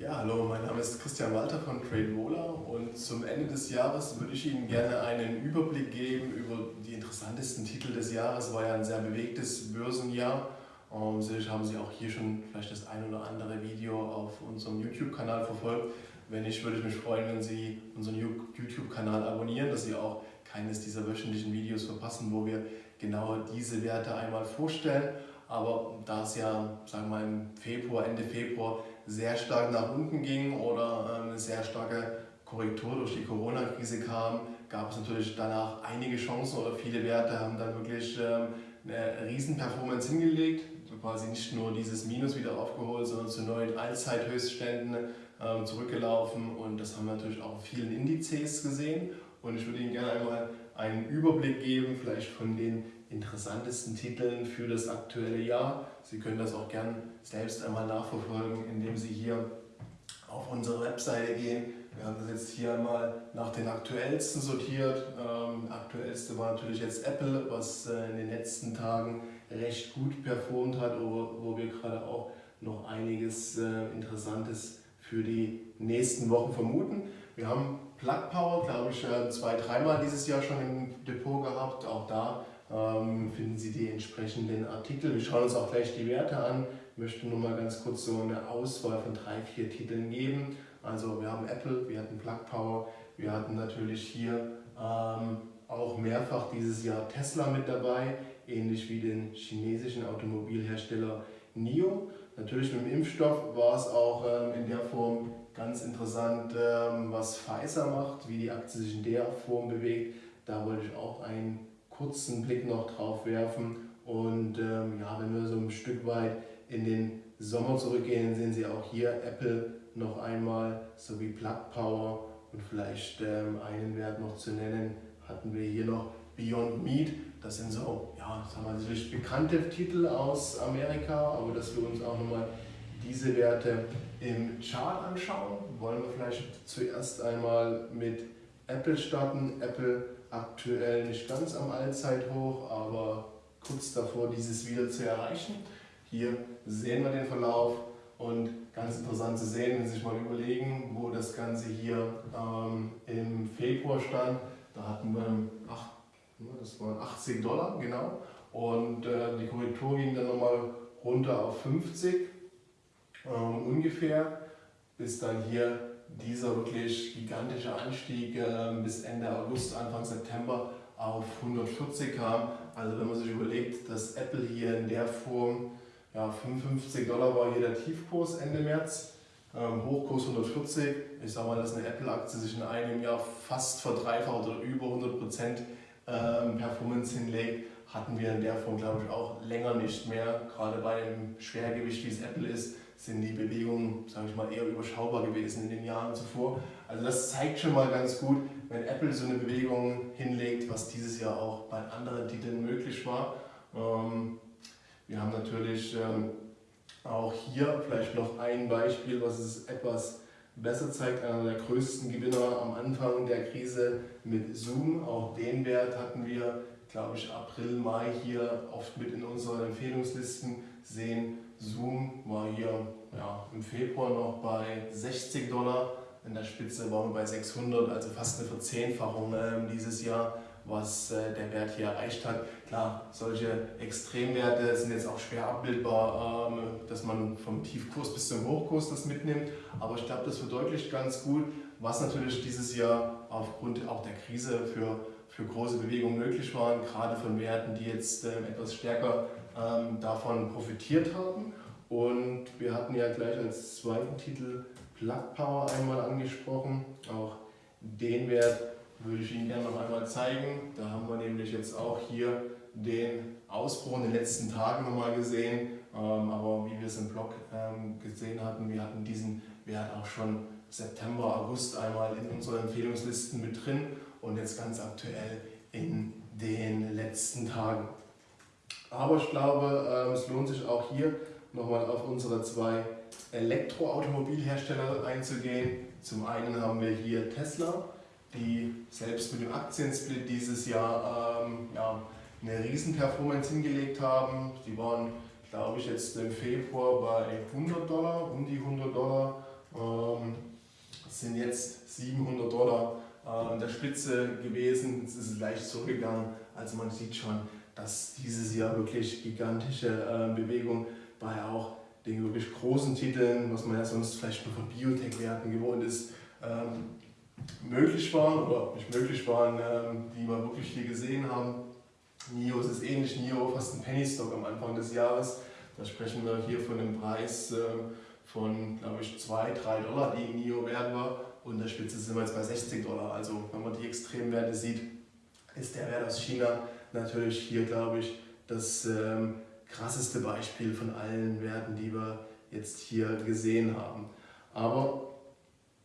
Ja, hallo, mein Name ist Christian Walter von TradeVola und zum Ende des Jahres würde ich Ihnen gerne einen Überblick geben über die interessantesten Titel des Jahres. Es war ja ein sehr bewegtes Börsenjahr. Um, sicherlich haben Sie auch hier schon vielleicht das ein oder andere Video auf unserem YouTube-Kanal verfolgt. Wenn nicht, würde ich mich freuen, wenn Sie unseren YouTube-Kanal abonnieren, dass Sie auch keines dieser wöchentlichen Videos verpassen, wo wir genau diese Werte einmal vorstellen. Aber da es ja, sagen wir mal, im Februar, Ende Februar sehr stark nach unten ging oder ähm, eine sehr starke Korrektur durch die Corona-Krise kam, gab es natürlich danach einige Chancen oder viele Werte haben dann wirklich ähm, eine Riesen-Performance hingelegt, quasi nicht nur dieses Minus wieder aufgeholt, sondern zu neuen Allzeithöchstständen ähm, zurückgelaufen. Und das haben wir natürlich auch auf vielen Indizes gesehen. Und ich würde Ihnen gerne einmal einen Überblick geben, vielleicht von den interessantesten Titeln für das aktuelle Jahr. Sie können das auch gerne selbst einmal nachverfolgen, indem Sie hier auf unsere Webseite gehen. Wir haben das jetzt hier einmal nach den aktuellsten sortiert. Ähm, aktuellste war natürlich jetzt Apple, was äh, in den letzten Tagen recht gut performt hat, wo, wo wir gerade auch noch einiges äh, Interessantes für die nächsten Wochen vermuten. Wir haben Plug Power, glaube ich, äh, zwei, dreimal dieses Jahr schon im Depot gehabt. Auch da finden Sie die entsprechenden Artikel. Wir schauen uns auch gleich die Werte an. Ich möchte nur mal ganz kurz so eine Auswahl von drei, vier Titeln geben. Also wir haben Apple, wir hatten Plug Power, wir hatten natürlich hier ähm, auch mehrfach dieses Jahr Tesla mit dabei, ähnlich wie den chinesischen Automobilhersteller NIO. Natürlich mit dem Impfstoff war es auch ähm, in der Form ganz interessant, ähm, was Pfizer macht, wie die Aktie sich in der Form bewegt. Da wollte ich auch einen kurzen Blick noch drauf werfen. Und ähm, ja, wenn wir so ein Stück weit in den Sommer zurückgehen, sehen Sie auch hier Apple noch einmal sowie Plug Power und vielleicht ähm, einen Wert noch zu nennen, hatten wir hier noch Beyond Meat. Das sind so, ja, sagen wir natürlich bekannte Titel aus Amerika, aber dass wir uns auch nochmal diese Werte im Chart anschauen, wollen wir vielleicht zuerst einmal mit Apple starten. Apple aktuell nicht ganz am Allzeithoch, aber kurz davor, dieses wieder zu erreichen. Hier sehen wir den Verlauf und ganz interessant zu sehen, wenn Sie sich mal überlegen, wo das Ganze hier ähm, im Februar stand. Da hatten wir ach, das waren 80 Dollar, genau. Und äh, die Korrektur ging dann nochmal runter auf 50 ähm, ungefähr, bis dann hier dieser wirklich gigantische Anstieg äh, bis Ende August, Anfang September auf 140 kam. Also wenn man sich überlegt, dass Apple hier in der Form ja, 55 Dollar war hier der Tiefkurs Ende März, ähm, Hochkurs 140. Ich sage mal, dass eine Apple-Aktie sich in einem Jahr fast verdreifacht oder über 100 Prozent ähm, Performance hinlegt, hatten wir in der Form, glaube ich, auch länger nicht mehr. Gerade bei einem Schwergewicht, wie es Apple ist, sind die Bewegungen, sage ich mal, eher überschaubar gewesen in den Jahren zuvor. Also das zeigt schon mal ganz gut, wenn Apple so eine Bewegung hinlegt, was dieses Jahr auch bei anderen Titeln möglich war. Ähm, wir haben natürlich ähm, auch hier vielleicht noch ein Beispiel, was es etwas besser zeigt. Einer der größten Gewinner am Anfang der Krise mit Zoom. Auch den Wert hatten wir, glaube ich, April, Mai hier oft mit in unseren Empfehlungslisten sehen. Zoom war hier ja, im Februar noch bei 60 Dollar, in der Spitze waren wir bei 600, also fast eine Verzehnfachung äh, dieses Jahr, was äh, der Wert hier erreicht hat. Klar, solche Extremwerte sind jetzt auch schwer abbildbar, ähm, dass man vom Tiefkurs bis zum Hochkurs das mitnimmt, aber ich glaube, das verdeutlicht ganz gut, was natürlich dieses Jahr aufgrund auch der Krise für, für große Bewegungen möglich waren, gerade von Werten, die jetzt äh, etwas stärker ähm, davon profitiert haben. Und wir hatten ja gleich als zweiten Titel Plug Power einmal angesprochen. Auch den Wert würde ich Ihnen gerne noch einmal zeigen. Da haben wir nämlich jetzt auch hier den Ausbruch in den letzten Tagen nochmal gesehen. Ähm, aber wie wir es im Blog ähm, gesehen hatten, wir hatten diesen Wert auch schon September, August einmal in unseren Empfehlungslisten mit drin und jetzt ganz aktuell in den letzten Tagen. Aber ich glaube, ähm, es lohnt sich auch hier nochmal auf unsere zwei Elektroautomobilhersteller einzugehen. Zum einen haben wir hier Tesla, die selbst mit dem Aktiensplit dieses Jahr ähm, ja, eine Riesenperformance hingelegt haben. Die waren, glaube ich, jetzt im Februar bei 100 Dollar, um die 100 Dollar Ähm, sind jetzt 700 Dollar an der Spitze gewesen. Es ist leicht zurückgegangen. Also man sieht schon, dass dieses Jahr wirklich gigantische Bewegung bei auch den wirklich großen Titeln, was man ja sonst vielleicht nur von Biotech-Werten gewohnt ist, ähm, möglich waren oder nicht möglich waren, ähm, die wir wirklich hier gesehen haben. NIO ist ähnlich, NIO fast ein Penny Stock am Anfang des Jahres. Da sprechen wir hier von einem Preis ähm, von, glaube ich, 2, 3 Dollar, die NIO wert war. Und der Spitze sind wir jetzt bei 60 Dollar. Also wenn man die Extremwerte sieht, ist der Wert aus China natürlich hier, glaube ich, das ähm, krasseste Beispiel von allen Werten, die wir jetzt hier gesehen haben. Aber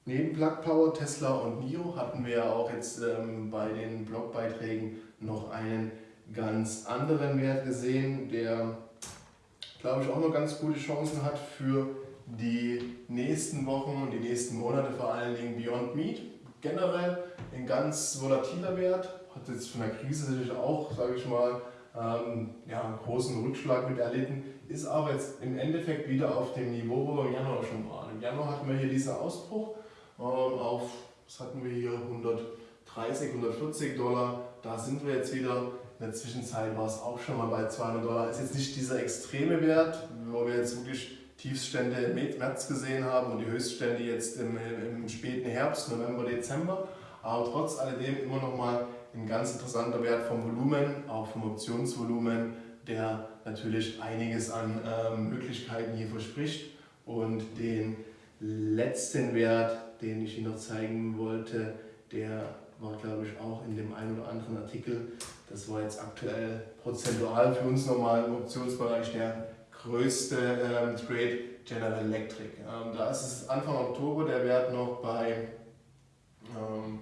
neben Plug Power, Tesla und NIO hatten wir auch jetzt ähm, bei den Blogbeiträgen noch einen ganz anderen Wert gesehen, der glaube ich auch noch ganz gute Chancen hat für die nächsten Wochen und die nächsten Monate, vor allen Dingen Beyond Meat. Generell ein ganz volatiler Wert, hat jetzt von der Krise sicherlich auch, sage ich mal, ähm, ja, einen großen Rückschlag mit erlitten, ist aber jetzt im Endeffekt wieder auf dem Niveau, wo wir im Januar schon waren. Im Januar hatten wir hier diesen Ausbruch ähm, auf, was hatten wir hier, 130, 140 Dollar. Da sind wir jetzt wieder. In der Zwischenzeit war es auch schon mal bei 200 Dollar. Ist jetzt nicht dieser extreme Wert, wo wir jetzt wirklich Tiefststände im März gesehen haben und die Höchststände jetzt im, im späten Herbst, November, Dezember. Aber trotz alledem immer noch mal ein ganz interessanter Wert vom Volumen, auch vom Optionsvolumen, der natürlich einiges an ähm, Möglichkeiten hier verspricht. Und den letzten Wert, den ich Ihnen noch zeigen wollte, der war glaube ich auch in dem einen oder anderen Artikel. Das war jetzt aktuell prozentual für uns nochmal im Optionsbereich der größte ähm, Trade General Electric. Ähm, da ist es Anfang Oktober der Wert noch bei ähm,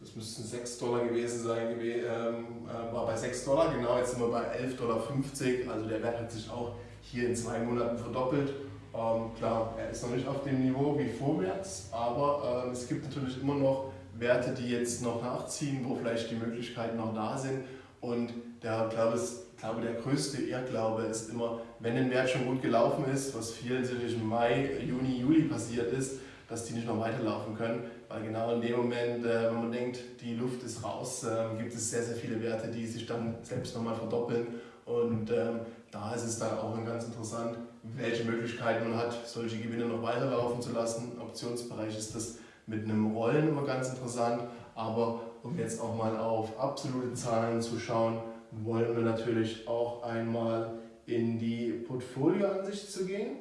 das müssten 6 Dollar gewesen sein, ähm, äh, war bei 6 Dollar, genau, jetzt sind wir bei 11,50 Dollar, also der Wert hat sich auch hier in zwei Monaten verdoppelt. Ähm, klar, er ist noch nicht auf dem Niveau wie vorwärts, aber ähm, es gibt natürlich immer noch Werte, die jetzt noch nachziehen, wo vielleicht die Möglichkeiten noch da sind und der, glaube ich, glaube, der größte Irrglaube ist immer, wenn ein Wert schon gut gelaufen ist, was vielen sicherlich im Mai, Juni, Juli passiert ist, dass die nicht noch weiterlaufen können, weil genau in dem Moment, äh, wenn man denkt, die Luft ist raus, äh, gibt es sehr, sehr viele Werte, die sich dann selbst nochmal verdoppeln und ähm, da ist es dann auch ganz interessant, welche Möglichkeiten man hat, solche Gewinne noch weiterlaufen zu lassen. Im Optionsbereich ist das mit einem Rollen immer ganz interessant, aber um jetzt auch mal auf absolute Zahlen zu schauen, wollen wir natürlich auch einmal in die Portfolioansicht zu gehen.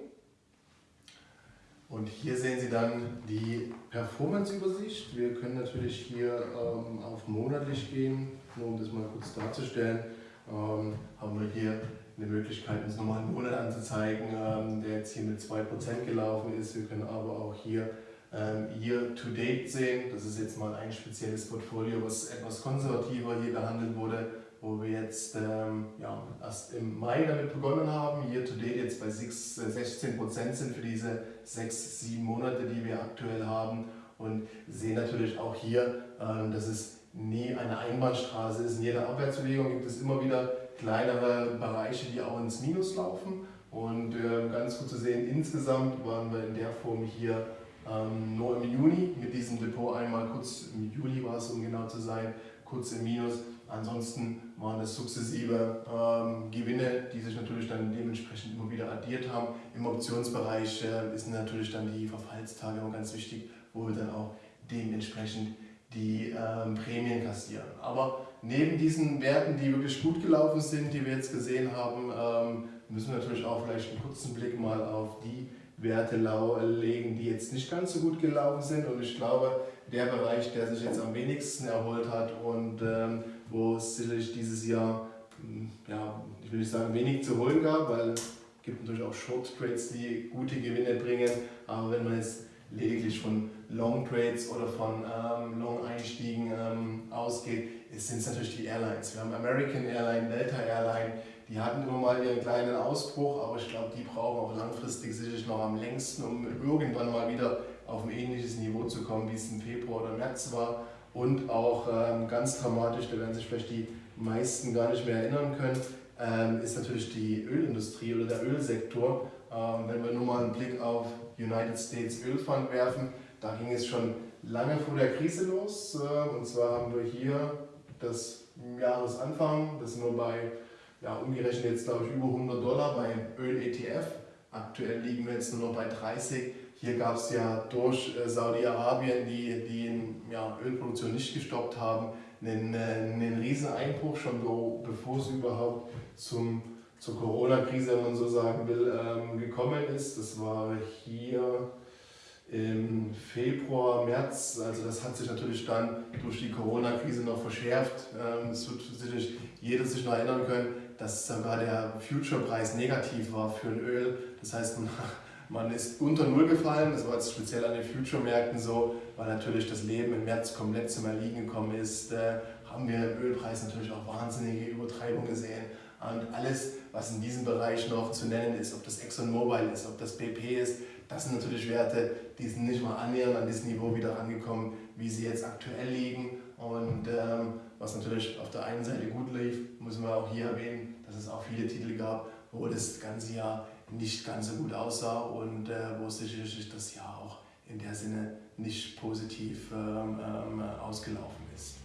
Und hier sehen Sie dann die Performance-Übersicht. Wir können natürlich hier ähm, auf monatlich gehen, nur um das mal kurz darzustellen. Ähm, haben wir hier eine Möglichkeit, uns nochmal einen Monat anzuzeigen, ähm, der jetzt hier mit 2% gelaufen ist. Wir können aber auch hier ähm, Year to Date sehen. Das ist jetzt mal ein spezielles Portfolio, was etwas konservativer hier behandelt wurde wo wir jetzt ähm, ja, erst im Mai damit begonnen haben, year to date jetzt bei 6, 16 Prozent sind für diese sechs, sieben Monate, die wir aktuell haben. Und sehen natürlich auch hier, ähm, dass es nie eine Einbahnstraße ist. In jeder Abwärtsbewegung gibt es immer wieder kleinere Bereiche, die auch ins Minus laufen. Und äh, ganz gut zu sehen, insgesamt waren wir in der Form hier ähm, nur im Juni mit diesem Depot. Einmal kurz, im Juli war es um genau zu sein, kurz im Minus Ansonsten waren es sukzessive ähm, Gewinne, die sich natürlich dann dementsprechend immer wieder addiert haben. Im Optionsbereich äh, sind natürlich dann die Verfallstage immer ganz wichtig, wo wir dann auch dementsprechend die ähm, Prämien kassieren. Aber neben diesen Werten, die wirklich gut gelaufen sind, die wir jetzt gesehen haben, ähm, müssen wir natürlich auch vielleicht einen kurzen Blick mal auf die Werte legen, die jetzt nicht ganz so gut gelaufen sind. Und ich glaube, der Bereich, der sich jetzt am wenigsten erholt hat und ähm, wo es sicherlich dieses Jahr, hm, ja, ich will nicht sagen wenig zu holen gab, weil es gibt natürlich auch Short Trades, die gute Gewinne bringen, aber wenn man jetzt lediglich von Long Trades oder von ähm, Long Einstiegen ähm, ausgeht, sind es natürlich die Airlines. Wir haben American Airline, Delta Airline, die hatten immer mal ihren kleinen Ausbruch, aber ich glaube, die brauchen auch langfristig sicherlich noch am längsten, um irgendwann mal wieder auf ein ähnliches Niveau zu kommen, wie es im Februar oder März war. Und auch ähm, ganz dramatisch, da werden sich vielleicht die meisten gar nicht mehr erinnern können, ähm, ist natürlich die Ölindustrie oder der Ölsektor. Ähm, wenn wir nur mal einen Blick auf United States Ölfund werfen, da ging es schon lange vor der Krise los. Äh, und zwar haben wir hier das Jahresanfang, das wir bei, ja, umgerechnet jetzt glaube ich über 100 Dollar bei Öl-ETF. Aktuell liegen wir jetzt nur noch bei 30. Hier gab es ja durch äh, Saudi-Arabien, die die ja, Ölproduktion nicht gestoppt haben, einen, äh, einen riesen Einbruch, schon bevor es überhaupt zum, zur Corona-Krise, wenn man so sagen will, ähm, gekommen ist. Das war hier im Februar, März, also das hat sich natürlich dann durch die Corona-Krise noch verschärft. Ähm, wird sicherlich jeder sich noch erinnern können, dass sogar der Future-Preis negativ war für ein Öl. Das heißt, man ist unter Null gefallen, das war jetzt speziell an den Future-Märkten so, weil natürlich das Leben im März komplett zum Erliegen gekommen ist, äh, haben wir im Ölpreis natürlich auch wahnsinnige Übertreibungen gesehen. Und alles, was in diesem Bereich noch zu nennen ist, ob das ExxonMobil ist, ob das BP ist, das sind natürlich Werte, die sind nicht mal annähernd an das Niveau wieder angekommen, wie sie jetzt aktuell liegen. Und ähm, was natürlich auf der einen Seite gut lief, müssen wir auch hier erwähnen, dass es auch viele Titel gab, wo das ganze Jahr nicht ganz so gut aussah und äh, wo sicherlich das Jahr auch in der Sinne nicht positiv ähm, ähm, ausgelaufen ist.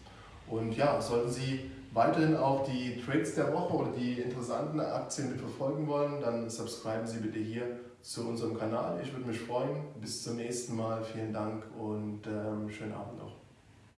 Und ja, sollten Sie weiterhin auch die Trades der Woche oder die interessanten Aktien mit verfolgen wollen, dann subscriben Sie bitte hier zu unserem Kanal. Ich würde mich freuen. Bis zum nächsten Mal. Vielen Dank und ähm, schönen Abend noch.